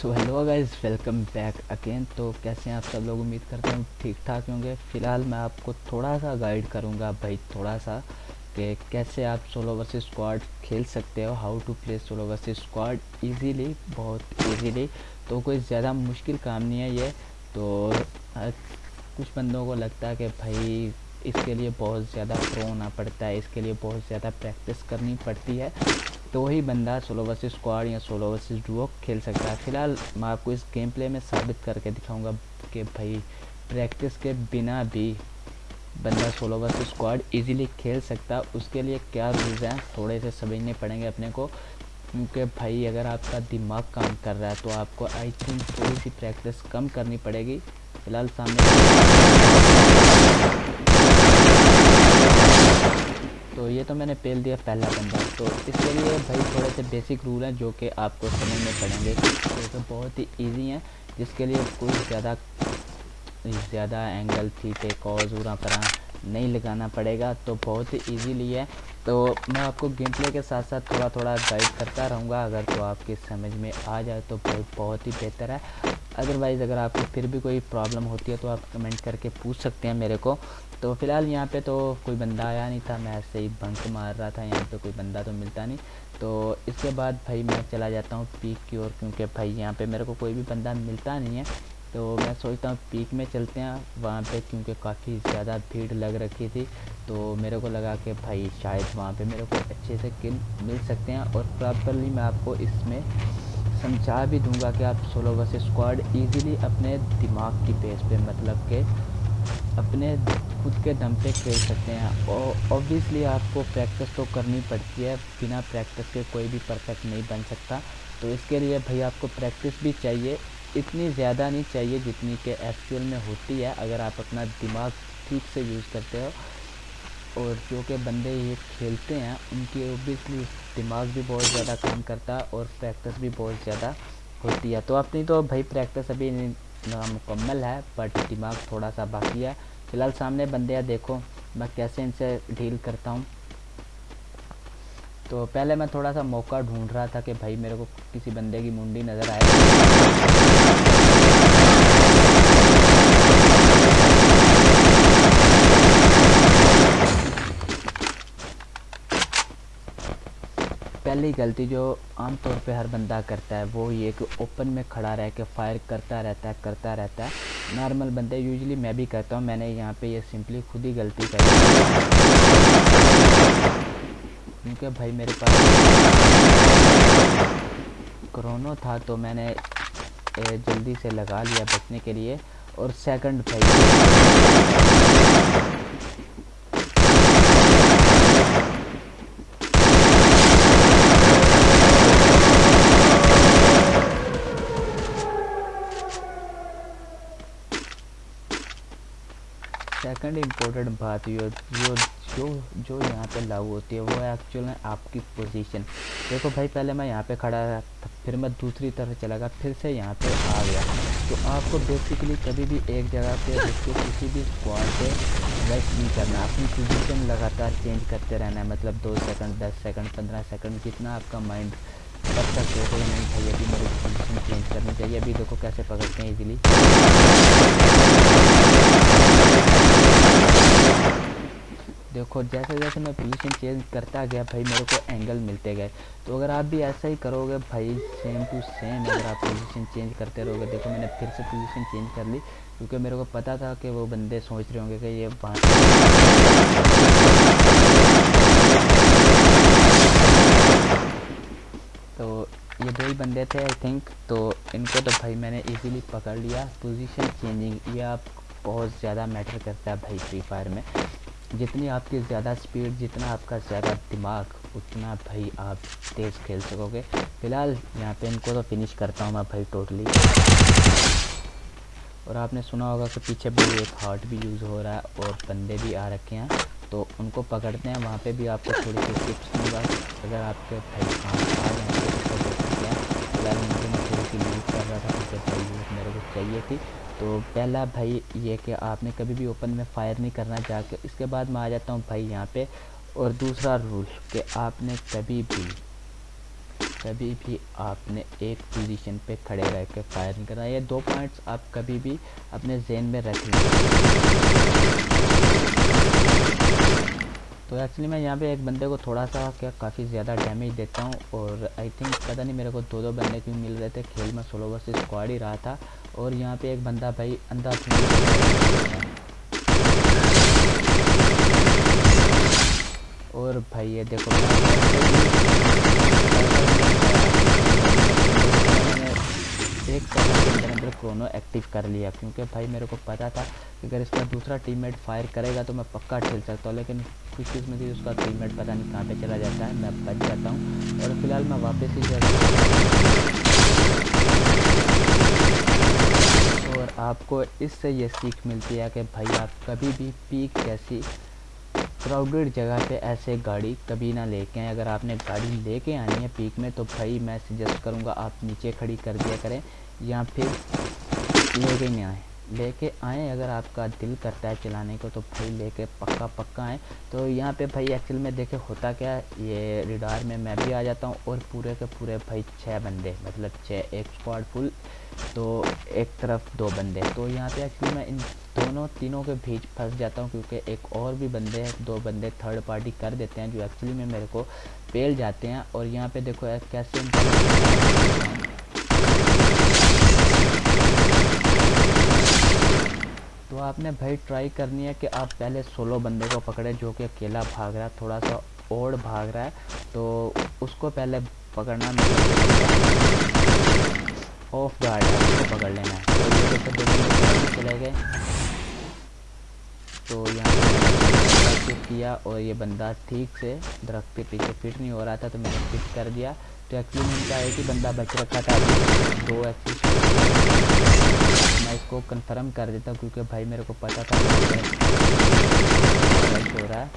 So hello guys welcome back again तो कैसे हैं आप सब लोग? उम्मीद करते हैं ठीक ठाक होंगे। फ़िलहाल मैं आपको थोड़ा सा गाइड करूँगा भाई, थोड़ा सा कि कैसे आप सोलो वर्सेस स्क्वाड खेल सकते हो how to play solo versus squad easily बहुत इजीली तो कोई ज़्यादा मुश्किल काम नहीं है ये। तो कुछ बंदों को लगता है कि भाई इसके लिए बहुत ज़्यादा प्रो होना पड़ता है, इसके लिए बहुत ज़्यादा प्रैक्टिस करनी पड़ती है। तो ही बंदा सोलो वर्सेस स्क्वाड या सोलो वर्सेस डुओ खेल सकता है। फ़िलहाल मैं आपको इस गेम प्ले में साबित करके दिखाऊँगा कि भाई प्रैक्टिस के बिना भी बंदा सोलो वर्सेस स्क्वाड इजीली खेल सकता है। उसके लिए क्या रूल्स हैं, थोड़े से समझने पड़ेंगे अपने को। क्योंकि भाई अगर आपका दिमाग काम कर रहा है तो आपको आई थिंक थोड़ी सी प्रैक्टिस कम करनी पड़ेगी। फ़िलहाल सामने तो ये तो मैंने पेल दिया पहला बंदा। तो इसके लिए भाई थोड़े से बेसिक रूल हैं जो कि आपको समझने पड़ेंगे। तो, तो बहुत ही इजी हैं जिसके लिए कोई ज़्यादा ज़्यादा एंगल थीटे कॉज उरा नहीं लगाना पड़ेगा। तो बहुत ही ईजीली है। तो मैं आपको गेम प्ले के साथ साथ थोड़ा थोड़ा गाइड करता रहूँगा। अगर तो आपकी समझ में आ जाए तो बहुत ही बेहतर है। अदरवाइज़ अगर आपको फिर भी कोई प्रॉब्लम होती है तो आप कमेंट करके पूछ सकते हैं मेरे को। तो फ़िलहाल यहाँ पे तो कोई बंदा आया नहीं था, मैं ऐसे ही बंक मार रहा था, यहाँ पे कोई बंदा तो मिलता नहीं। तो इसके बाद भाई मैं चला जाता हूँ पीक की ओर, क्योंकि भाई यहाँ पे मेरे को कोई भी बंदा मिलता नहीं है। तो मैं सोचता हूँ पीक में चलते हैं वहाँ पे, क्योंकि काफ़ी ज़्यादा भीड़ लग रखी थी। तो मेरे को लगा कि भाई शायद वहाँ पे मेरे को अच्छे से किल मिल सकते हैं, और प्रॉपरली मैं आपको इसमें समझा भी दूँगा कि आप सोलो वर्सेस स्क्वाड इजीली अपने दिमाग की बेस पे मतलब के अपने खुद के दम पे खेल सकते हैं। और ऑब्वियसली आपको प्रैक्टिस तो करनी पड़ती है, बिना प्रैक्टिस के कोई भी परफेक्ट नहीं बन सकता। तो इसके लिए भाई आपको प्रैक्टिस भी चाहिए, इतनी ज़्यादा नहीं चाहिए जितनी कि एक्चुअल में होती है, अगर आप अपना दिमाग ठीक से यूज़ करते हो। और जो कि बंदे ये खेलते हैं, उनकी ओबियसली दिमाग भी बहुत ज़्यादा काम करता है और प्रैक्टिस भी बहुत ज़्यादा होती है। तो अपनी तो भाई प्रैक्टिस अभी मुकम्मल है बट दिमाग थोड़ा सा बाकी है। फ़िलहाल सामने बंदे हैं, देखो मैं कैसे इनसे डील करता हूँ। तो पहले मैं थोड़ा सा मौका ढूंढ रहा था कि भाई मेरे को किसी बंदे की मुंडी नज़र आए। पहली गलती जो आमतौर पे हर बंदा करता है, वो ये कि ओपन में खड़ा रह के फायर करता रहता है, करता रहता है। नॉर्मल बंदे यूजुअली मैं भी करता हूँ, मैंने यहाँ पे ये सिंपली खुद ही गलती करी क्योंकि भाई मेरे पास क्रोनो था तो मैंने जल्दी से लगा लिया बचने के लिए। और सेकंड भाई सेकंड इम्पोर्टेंट बात यो जो जो जो यहाँ पे लागू होती है, वो एक्चुअल में आपकी पोजीशन देखो भाई, पहले मैं यहाँ पे खड़ा था फिर मैं दूसरी तरफ़ चला गया, फिर से यहाँ पे आ गया। तो आपको बेसिकली कभी भी एक जगह पे उसको किसी भी स्क्वाड पे वेस्ट नहीं करना। अपनी पोजीशन लगातार चेंज करते रहना है मतलब दो सेकंड दस सेकंड पंद्रह सेकंड जितना आपका माइंड कर सकते हो नहीं भाई, अभी मेरी पोजिशन चेंज करनी चाहिए। अभी देखो कैसे पकड़ते हैं इजीली देखो, जैसे जैसे मैं पोजीशन चेंज करता गया भाई, मेरे को एंगल मिलते गए। तो अगर आप भी ऐसा ही करोगे भाई सेम टू सेम अगर आप पोजीशन चेंज करते रहोगे। देखो, मैंने फिर से पोजीशन चेंज कर ली, क्योंकि मेरे को पता था कि वो बंदे सोच रहे होंगे कि ये तो ये दो ही बंदे थे आई थिंक तो इनको तो भाई मैंने इजीली पकड़ लिया। पोजीशन चेंजिंग ये आप बहुत ज़्यादा मैटर करता है भाई फ्री फायर में। जितनी आपकी ज़्यादा स्पीड जितना आपका ज़्यादा दिमाग, उतना भाई आप तेज़ खेल सकोगे। फ़िलहाल यहाँ पे इनको तो फिनिश करता हूँ मैं भाई टोटली और आपने सुना होगा कि पीछे भी एक हार्ट भी यूज़ हो रहा है और बंदे भी आ रखे हैं। तो उनको पकड़ते हैं, वहाँ पे भी आपको थोड़ी सी टिप्स दूँगा। अगर आपके भाई आ जाएँगे तो फ़िलहाल मैं थोड़ी सी यूज़ कर रहा था भाई मेरे को चाहिए थी। तो पहला भाई ये कि आपने कभी भी ओपन में फायर नहीं करना जाके, इसके बाद मैं आ जाता हूँ भाई यहाँ पे। और दूसरा रूल कि आपने कभी भी कभी भी आपने एक पोजीशन पे खड़े रह के फायर नहीं करना। ये दो पॉइंट्स आप कभी भी अपने जेन में रख लें। तो एक्चुअली मैं यहाँ पे एक बंदे को थोड़ा सा क्या, काफ़ी ज़्यादा डैमेज देता हूँ। और आई थिंक पता नहीं मेरे को दो दो बंदे क्यों मिल रहे थे। खेल में सोलो वर्सेस स्क्वाड ही रहा था। और यहाँ पे एक बंदा भाई अंदर और भाई ये देखो एक सेकंड के अंदर अंदर क्रोनो एक्टिव कर लिया, क्योंकि भाई मेरे को पता था कि अगर इसका दूसरा टीममेट फायर करेगा तो मैं पक्का ठेल सकता हूँ, लेकिन कुछ चीज़ में थी उसका टीममेट पता नहीं कहाँ पे चला जाता है, मैं बच जाता हूँ। और फ़िलहाल मैं वापस ही जा और आपको इससे ये सीख मिलती है कि भाई आप कभी भी पीक जैसी क्राउडेड जगह पे ऐसे गाड़ी कभी ना लेके आए। अगर आपने गाड़ी लेके आनी है पीक में तो भाई मैं सजेस्ट करूँगा आप नीचे खड़ी कर दिया करें या फिर लेके नहीं आए। लेके आएँ, अगर आपका दिल करता है चलाने को तो भाई लेके पक्का पक्का आएँ। तो यहाँ पे भाई एक्चुअल में देखे होता क्या, ये रिडार में मैं भी आ जाता हूँ और पूरे के पूरे भाई छः बंदे मतलब छः एक स्क्वाड फुल तो एक तरफ़ दो बंदे। तो यहाँ पे एक्चुअली मैं इन दोनों तीनों के बीच फंस जाता हूँ, क्योंकि एक और भी बंदे दो बंदे थर्ड पार्टी कर देते हैं, जो एक्चुअली में मेरे को पेल जाते हैं। और यहाँ पे देखो कैसे तो आपने भाई ट्राई करनी है कि आप पहले सोलो बंदे को पकड़े जो कि अकेला भाग रहा है, थोड़ा सा ओड भाग रहा है तो उसको पहले पकड़ना ऑफ़ गार्ड है, उसको पकड़ लेना है। तो चले गए। तो यहाँ किया और ये बंदा ठीक से दरख्त के पीछे फिट नहीं हो रहा था तो मैंने फिट कर दिया। तो एक्चुअली उनका एक ही बंदा बच रखा था। दो एक्चुअली मैं इसको कंफर्म कर देता हूँ, क्योंकि भाई मेरे को पता था। हो रहा है।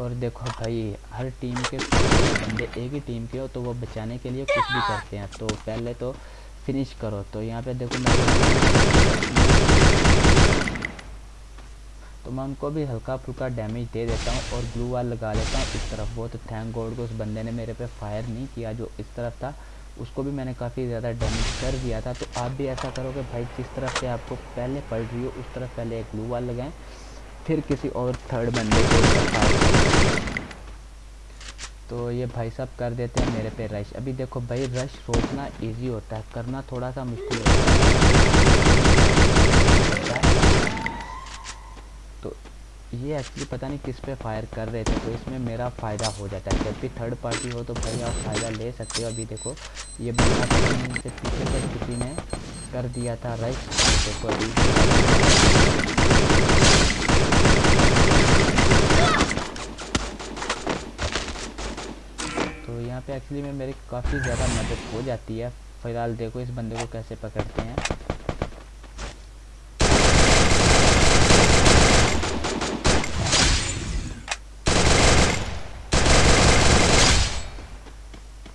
और देखो भाई, हर टीम के बंदे एक ही टीम के हो तो वो बचाने के लिए कुछ भी करते हैं। तो पहले तो फिनिश करो। तो यहाँ पे देखो मैं तो मैं उनको भी हल्का फुल्का डैमेज दे देता हूँ और ग्लू वाल लगा लेता हूँ इस तरफ़। वो तो थैंक गॉड को उस बंदे ने मेरे पे फायर नहीं किया जो इस तरफ़ था। उसको भी मैंने काफ़ी ज़्यादा डैमेज कर दिया था। तो आप भी ऐसा करो कि भाई जिस तरफ़ से आपको पहले पड़ रही हो, उस तरफ़ पहले एक ग्लू वाल लगाएँ, फिर किसी और थर्ड बंदे को तो ये भाई साहब कर देते हैं मेरे पे रश अभी देखो भाई रश रोकना इजी होता है, करना थोड़ा सा मुश्किल होता है। ये एक्चुअली पता नहीं किस पे फायर कर रहे थे तो इसमें मेरा फ़ायदा हो जाता है। जब भी थर्ड पार्टी हो तो भाई आप फ़ायदा ले सकते हो। अभी देखो, ये से पीछे से किसी ने कर दिया था राइट देखो अभी। तो यहाँ पे एक्चुअली में मेरी काफ़ी ज़्यादा मदद हो जाती है। फ़िलहाल देखो इस बंदे को कैसे पकड़ते हैं।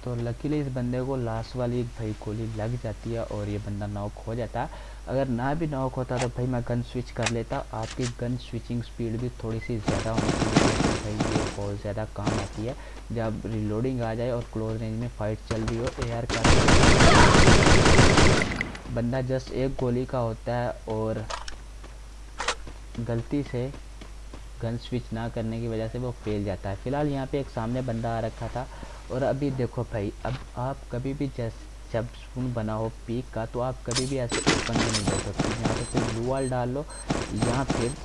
तो लकीली इस बंदे को लास्ट वाली भाई गोली लग जाती है और ये बंदा नॉक हो जाता अगर ना भी नॉक होता तो भाई मैं गन स्विच कर लेता। आपकी गन स्विचिंग स्पीड भी थोड़ी सी ज़्यादा होनी चाहिए तो भाई ये बहुत ज़्यादा काम आती है। जब रिलोडिंग आ जाए और क्लोज रेंज में फाइट चल रही हो एयर का बंदा जस्ट एक गोली का होता है और गलती से गन स्विच ना करने की वजह से वो फेल जाता है। फ़िलहाल यहाँ पे एक सामने बंदा आ रखा था और अभी देखो भाई, अब आप कभी भी जैसे, जब स्पून बना हो पीक का तो आप कभी भी ऐसे ओपन में नहीं जा सकते। यहाँ पे कोई ब्लू वाल डाल लो या फिर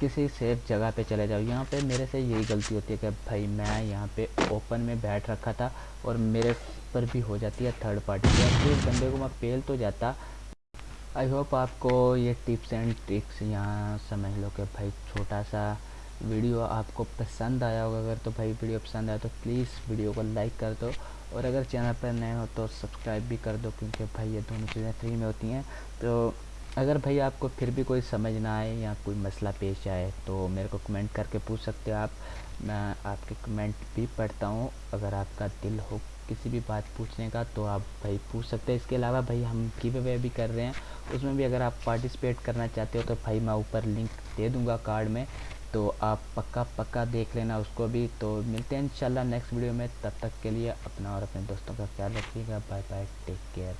किसी सेफ़ जगह पे चले जाओ। यहाँ पे मेरे से यही गलती होती है कि भाई मैं यहाँ पे ओपन में बैठ रखा था और मेरे पर भी हो जाती है थर्ड पार्टी तो इस बंदे को मैं पेल तो जाता आई होप आपको ये टिप्स एंड ट्रिक्स यहाँ समझ लो कि भाई छोटा सा वीडियो आपको पसंद आया होगा। अगर तो भाई वीडियो पसंद आया तो प्लीज़ वीडियो को लाइक कर दो। और अगर चैनल पर नए हो तो सब्सक्राइब भी कर दो क्योंकि भाई ये दोनों चीज़ें फ्री में होती हैं। तो अगर भाई आपको फिर भी कोई समझ ना आए या कोई मसला पेश आए तो मेरे को कमेंट करके पूछ सकते हो आप। मैं आपके कमेंट भी पढ़ता हूँ। अगर आपका दिल हो किसी भी बात पूछने का तो आप भाई पूछ सकते हैं। इसके अलावा भाई हम गिव अवे भी कर रहे हैं। उसमें भी अगर आप पार्टिसिपेट करना चाहते हो तो भाई मैं ऊपर लिंक दे दूँगा कार्ड में। तो आप पक्का पक्का देख लेना उसको भी। तो मिलते हैं इंशाल्लाह नेक्स्ट वीडियो में। तब तक के लिए अपना और अपने दोस्तों का ख्याल रखिएगा। Bye bye take care